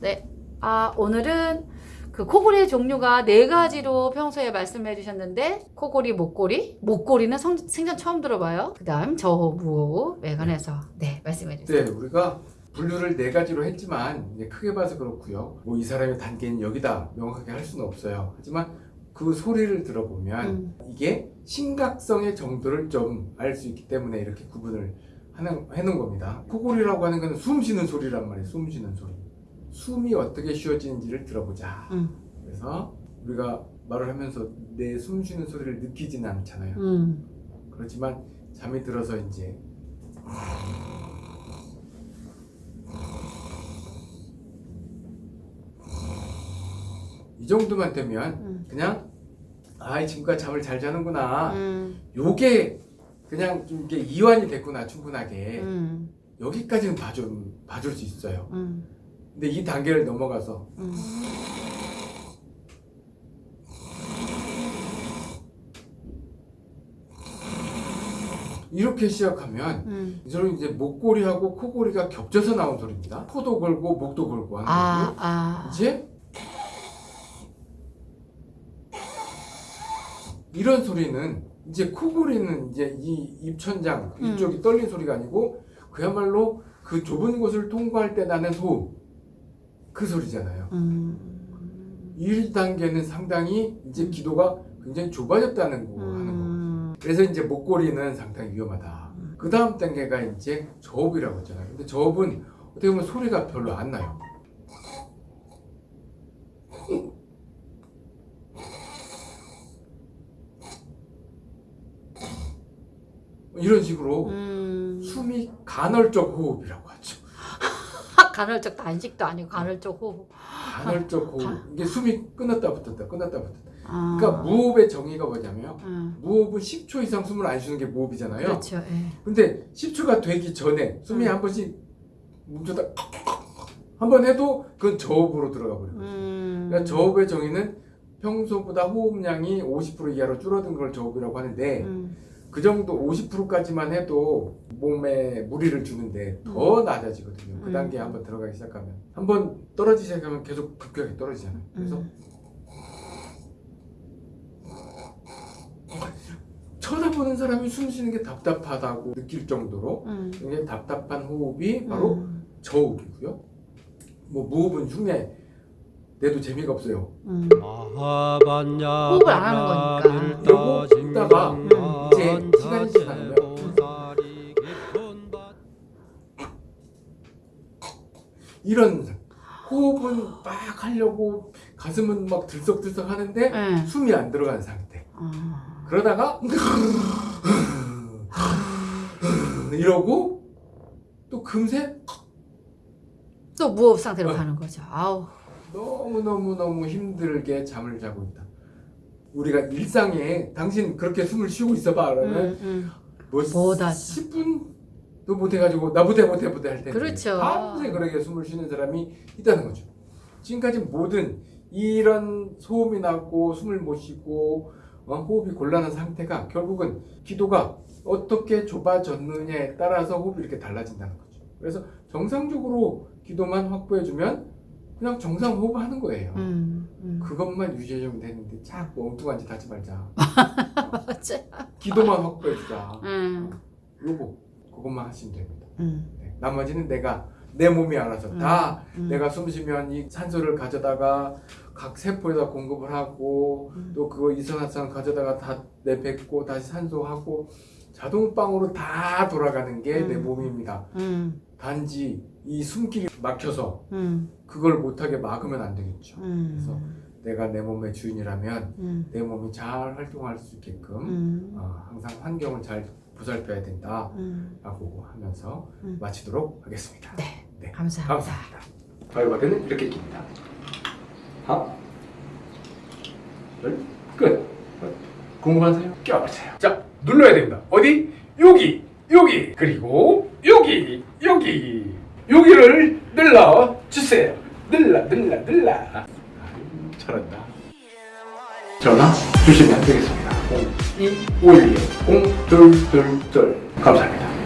네. 아, 오늘은 그 코골이의 종류가 네 가지로 평소에 말씀해 주셨는데 코골이, 목골이, 목골이는 성, 생전 처음 들어봐요. 그 다음 저호, 무호흡에 관해서 네 말씀해 주세요. 네, 우리가 분류를 네 가지로 했지만 크게 봐서 그렇고요. 뭐 이 사람의 단계는 여기다 명확하게 할 수는 없어요. 하지만 그 소리를 들어보면 음. 이게 심각성의 정도를 좀 알 수 있기 때문에 이렇게 구분을 하는, 해놓은 겁니다. 코골이라고 하는 건숨 쉬는 소리란 말이에요. 숨 쉬는 소리. 숨이 어떻게 쉬어지는지를 들어보자. 음. 그래서 우리가 말을 하면서 내 숨 쉬는 소리를 느끼지는 않잖아요. 음. 그렇지만 잠이 들어서 이제 이 정도만 되면 음. 그냥 아 지금까지 잠을 잘 자는구나 음. 요게 그냥 좀 이게 이완이 됐구나 충분하게 음. 여기까지는 봐줄, 봐줄 수 있어요 음. 근데 이 단계를 넘어가서 음. 이렇게 시작하면 음. 이 소리는 이제 목골이하고 코골이가 겹쳐서 나온 소리입니다 코도 걸고 목도 걸고 하는 아, 거고요 아. 이제 이런 소리는 이제 코골이는 이제 이 입천장 음. 이쪽이 떨린 소리가 아니고 그야말로 그 좁은 곳을 통과할 때 나는 소음 그 소리잖아요. 음. 1단계는 상당히 이제 기도가 굉장히 좁아졌다는 거 하는 거. 음. 그래서 이제 목골이는 상당히 위험하다. 음. 그 다음 단계가 이제 저업이라고 했잖아요. 근데 저업은 어떻게 보면 소리가 별로 안 나요. 이런 식으로 음. 숨이 간헐적 호흡이라고 하죠. 간헐적 단식도 아니고 간헐적 호흡. 간헐적 호흡. 이게 숨이 끊었다 붙었다 끊었다 붙었다. 아. 그러니까 무호흡의 정의가 뭐냐면 음. 무호흡은 10초 이상 숨을 안 쉬는 게 무호흡이잖아요. 그렇죠. 예. 근데 10초가 되기 전에 숨이 음. 한 번씩 멈췄다 한 번 해도 그건 저호흡으로 들어가 버려요. 음. 그러니까 저호흡의 정의는 평소보다 호흡량이 50% 이하로 줄어든 걸 저호흡이라고 하는데 음. 그 정도 50%까지만 해도 몸에 무리를 주는데 더 낮아지거든요. 그 음. 단계에 한번 들어가기 시작하면 한번 떨어지기 시작하면 계속 급격하게 떨어지잖아요. 그래서 음. 쳐다보는 사람이 숨 쉬는 게 답답하다고 느낄 정도로 음. 굉장히 답답한 호흡이 바로 음. 저호흡이고요. 뭐 무호흡은 흉내 내도 재미가 없어요. 음. 호흡을 안 하는 거니까. 요거 듣다가 이런 호흡은 막 하려고 가슴은 막 들썩들썩 하는데 네. 숨이 안 들어간 상태. 아. 그러다가 이러고 또 금세 또 무호흡 상태로 가는 거죠. 아우. 너무너무너무 힘들게 잠을 자고 있다. 우리가 일상에 당신 그렇게 숨을 쉬고 있어봐 그러면 음, 음. 뭐 못하죠. 10분 도 못해가지고 나 못해 못해 못해 할 텐데 그렇죠. 밤새 그렇게 숨을 쉬는 사람이 있다는 거죠. 지금까지 모든 이런 소음이 나고 숨을 못 쉬고 어, 호흡이 곤란한 상태가 결국은 기도가 어떻게 좁아졌느냐에 따라서 호흡이 이렇게 달라진다는 거죠. 그래서 정상적으로 기도만 확보해주면 그냥 정상 호흡하는 거예요. 음. 음. 그것만 유지해주면 되는데 자꾸 엉뚱한 짓 하지 말자. 기도만 확보해주자. 음. 요거 그것만 하시면 됩니다. 음. 네. 나머지는 내가 내 몸이 알아서 다 음. 내가 숨 쉬면 이 산소를 가져다가 각 세포에다 공급을 하고 음. 또 그거 이산화탄 가져다가 다 내뱉고 다시 산소하고 자동방으로 다 돌아가는 게내 음. 몸입니다. 음. 단지 이 숨길이 막혀서 음. 그걸 못하게 막으면 안 되겠죠. 음. 그래서 내가 내 몸의 주인이라면 음. 내 몸이 잘 활동할 수 있게끔 음. 어, 항상 환경을 잘 보살펴야 된다라고 음. 하면서 음. 마치도록 하겠습니다. 네. 네. 감사합니다. 감사합니다. 바이바드는 이렇게 깁니다. 하나, 둘, 끝. 궁금하세요? 껴보세요. 자, 눌러야 됩니다. 어디? 여기, 여기, 그리고 여기, 여기, 여기를 눌러 주세요. 눌러, 눌러, 눌러. 잘한다. 전화 주시면 되겠습니다. 0251 0222 감사합니다.